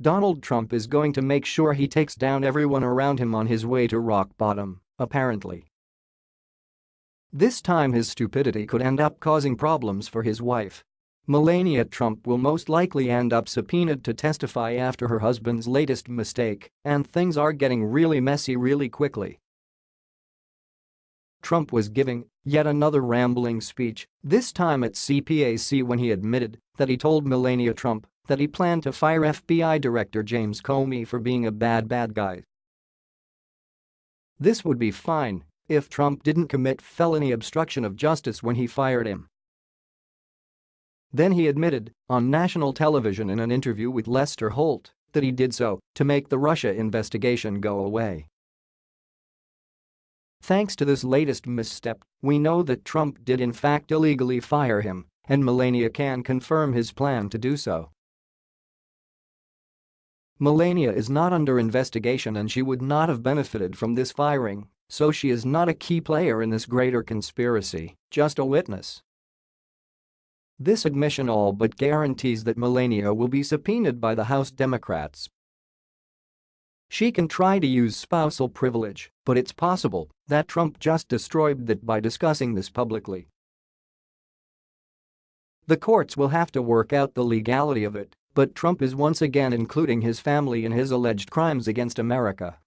Donald Trump is going to make sure he takes down everyone around him on his way to rock bottom, apparently. This time his stupidity could end up causing problems for his wife. Melania Trump will most likely end up subpoenaed to testify after her husband's latest mistake, and things are getting really messy really quickly. Trump was giving yet another rambling speech, this time at CPAC when he admitted that he told Melania Trump that he planned to fire FBI Director James Comey for being a bad bad guy. This would be fine if Trump didn't commit felony obstruction of justice when he fired him. Then he admitted, on national television in an interview with Lester Holt, that he did so to make the Russia investigation go away. Thanks to this latest misstep, we know that Trump did in fact illegally fire him, and Melania can confirm his plan to do so. Melania is not under investigation and she would not have benefited from this firing, so she is not a key player in this greater conspiracy, just a witness. This admission all but guarantees that Melania will be subpoenaed by the House Democrats she can try to use spousal privilege, but it's possible that Trump just destroyed that by discussing this publicly. The courts will have to work out the legality of it, but Trump is once again including his family in his alleged crimes against America.